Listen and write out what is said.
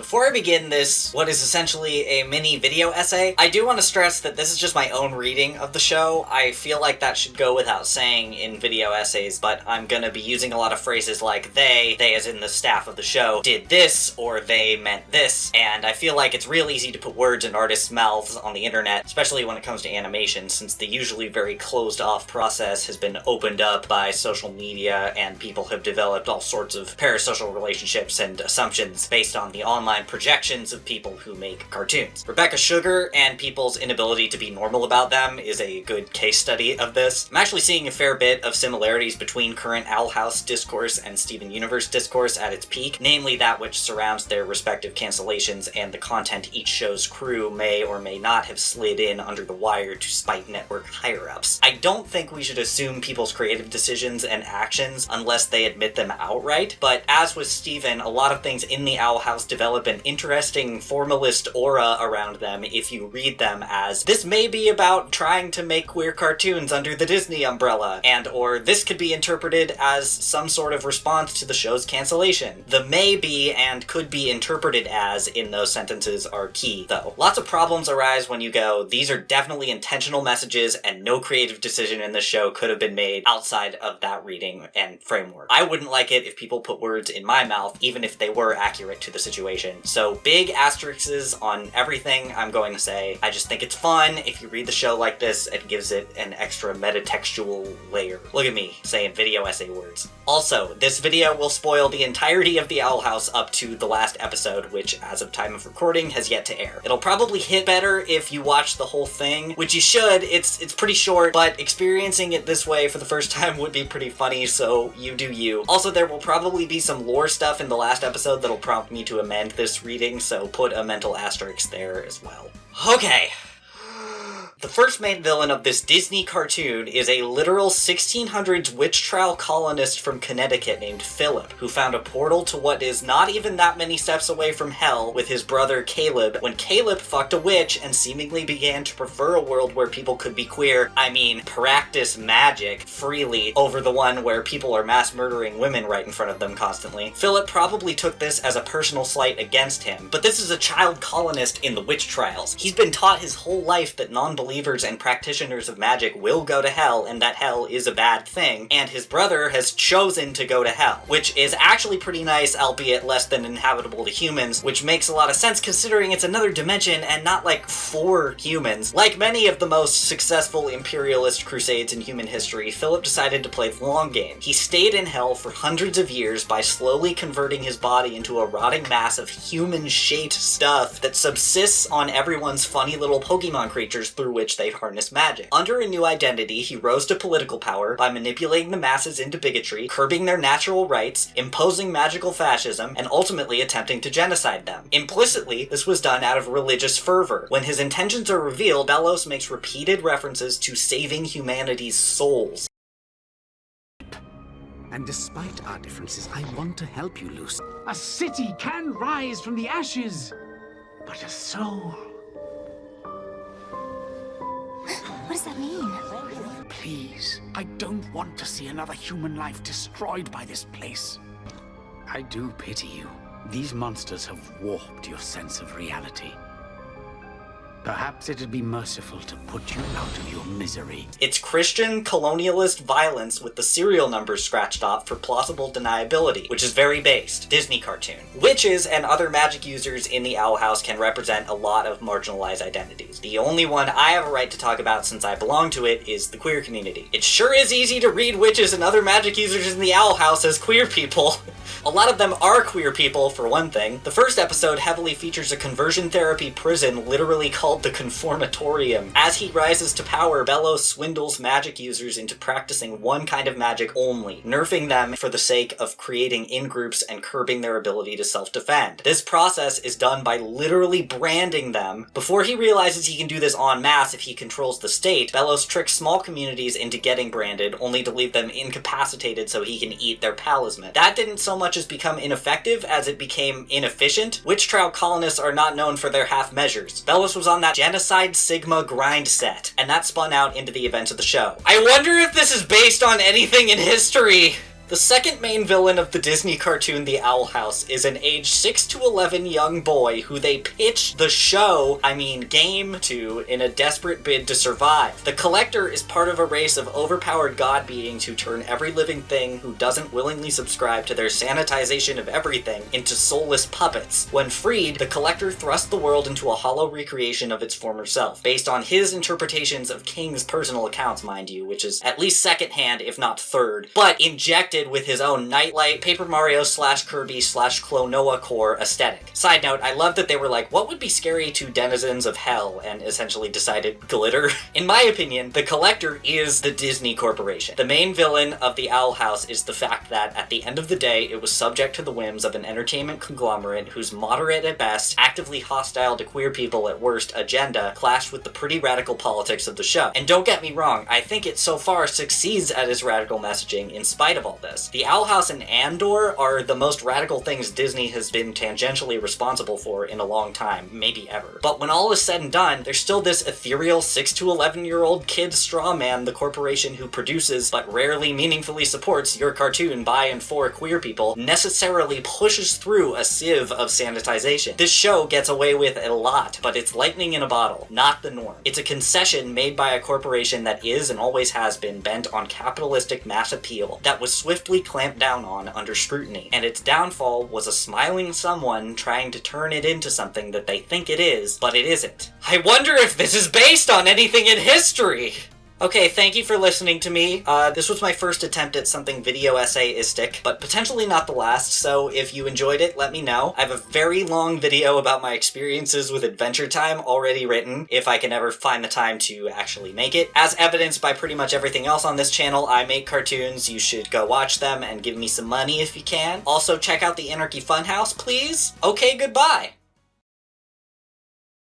Before I begin this, what is essentially a mini video essay, I do want to stress that this is just my own reading of the show. I feel like that should go without saying in video essays, but I'm gonna be using a lot of phrases like they, they as in the staff of the show, did this, or they meant this, and I feel like it's real easy to put words in artists' mouths on the internet, especially when it comes to animation, since the usually very closed off process has been opened up by social media and people have developed all sorts of parasocial relationships and assumptions based on the online projections of people who make cartoons. Rebecca Sugar and people's inability to be normal about them is a good case study of this. I'm actually seeing a fair bit of similarities between current Owl House discourse and Steven Universe discourse at its peak, namely that which surrounds their respective cancellations and the content each show's crew may or may not have slid in under the wire to spite network higher-ups. I don't think we should assume people's creative decisions and actions unless they admit them outright, but as with Steven, a lot of things in the Owl House develop develop an interesting formalist aura around them if you read them as this may be about trying to make queer cartoons under the Disney umbrella, and or this could be interpreted as some sort of response to the show's cancellation. The may be and could be interpreted as in those sentences are key, though. Lots of problems arise when you go, these are definitely intentional messages and no creative decision in the show could have been made outside of that reading and framework. I wouldn't like it if people put words in my mouth, even if they were accurate to the situation so big asterisks on everything I'm going to say. I just think it's fun. If you read the show like this, it gives it an extra metatextual layer. Look at me saying video essay words. Also, this video will spoil the entirety of the Owl House up to the last episode, which as of time of recording has yet to air. It'll probably hit better if you watch the whole thing, which you should. It's it's pretty short, but experiencing it this way for the first time would be pretty funny, so you do you. Also, there will probably be some lore stuff in the last episode that'll prompt me to amend this reading, so put a mental asterisk there as well. Okay, the first main villain of this Disney cartoon is a literal 1600s witch trial colonist from Connecticut named Philip, who found a portal to what is not even that many steps away from hell with his brother Caleb when Caleb fucked a witch and seemingly began to prefer a world where people could be queer, I mean practice magic freely over the one where people are mass murdering women right in front of them constantly. Philip probably took this as a personal slight against him, but this is a child colonist in the witch trials. He's been taught his whole life that non-believers believers and practitioners of magic will go to hell and that hell is a bad thing, and his brother has chosen to go to hell, which is actually pretty nice, albeit less than inhabitable to humans, which makes a lot of sense considering it's another dimension and not like for humans. Like many of the most successful imperialist crusades in human history, Philip decided to play the long game. He stayed in hell for hundreds of years by slowly converting his body into a rotting mass of human-shaped stuff that subsists on everyone's funny little Pokemon creatures through which they harness magic. Under a new identity, he rose to political power by manipulating the masses into bigotry, curbing their natural rights, imposing magical fascism, and ultimately attempting to genocide them. Implicitly, this was done out of religious fervor. When his intentions are revealed, Belos makes repeated references to saving humanity's souls. And despite our differences, I want to help you, Luz. A city can rise from the ashes, but a soul What does that mean? Please, I don't want to see another human life destroyed by this place. I do pity you. These monsters have warped your sense of reality. Perhaps it'd be merciful to put you out of your misery. It's Christian colonialist violence with the serial numbers scratched off for plausible deniability, which is very based. Disney cartoon. Witches and other magic users in the Owl House can represent a lot of marginalized identities. The only one I have a right to talk about since I belong to it is the queer community. It sure is easy to read witches and other magic users in the Owl House as queer people. a lot of them are queer people, for one thing. The first episode heavily features a conversion therapy prison literally called called the Conformatorium. As he rises to power, Belos swindles magic users into practicing one kind of magic only, nerfing them for the sake of creating in-groups and curbing their ability to self-defend. This process is done by literally branding them. Before he realizes he can do this en masse if he controls the state, Belos tricks small communities into getting branded, only to leave them incapacitated so he can eat their palisman. That didn't so much as become ineffective as it became inefficient. Witch trial colonists are not known for their half measures. Belos was on that Genocide Sigma grind set, and that spun out into the events of the show. I wonder if this is based on anything in history. The second main villain of the Disney cartoon The Owl House is an age 6 to 11 young boy who they pitch the show, I mean game, to in a desperate bid to survive. The Collector is part of a race of overpowered god beings who turn every living thing who doesn't willingly subscribe to their sanitization of everything into soulless puppets. When freed, the Collector thrusts the world into a hollow recreation of its former self, based on his interpretations of King's personal accounts, mind you, which is at least secondhand, if not third, but injected with his own Nightlight, Paper Mario slash Kirby slash Klonoa core aesthetic. Side note, I love that they were like, what would be scary to denizens of hell, and essentially decided glitter. In my opinion, the Collector is the Disney Corporation. The main villain of the Owl House is the fact that, at the end of the day, it was subject to the whims of an entertainment conglomerate whose moderate at best, actively hostile to queer people at worst agenda clashed with the pretty radical politics of the show. And don't get me wrong, I think it so far succeeds at its radical messaging in spite of all this. The Owl House and Andor are the most radical things Disney has been tangentially responsible for in a long time, maybe ever. But when all is said and done, there's still this ethereal 6 to 11 year old kid straw man, the corporation who produces but rarely meaningfully supports your cartoon by and for queer people, necessarily pushes through a sieve of sanitization. This show gets away with a lot, but it's lightning in a bottle, not the norm. It's a concession made by a corporation that is and always has been bent on capitalistic mass appeal that was swiftly clamped down on under scrutiny, and its downfall was a smiling someone trying to turn it into something that they think it is, but it isn't. I wonder if this is based on anything in history! Okay, thank you for listening to me. Uh, this was my first attempt at something video essayistic, but potentially not the last, so if you enjoyed it, let me know. I have a very long video about my experiences with Adventure Time already written, if I can ever find the time to actually make it. As evidenced by pretty much everything else on this channel, I make cartoons. You should go watch them and give me some money if you can. Also, check out the Anarchy Funhouse, please. Okay, goodbye!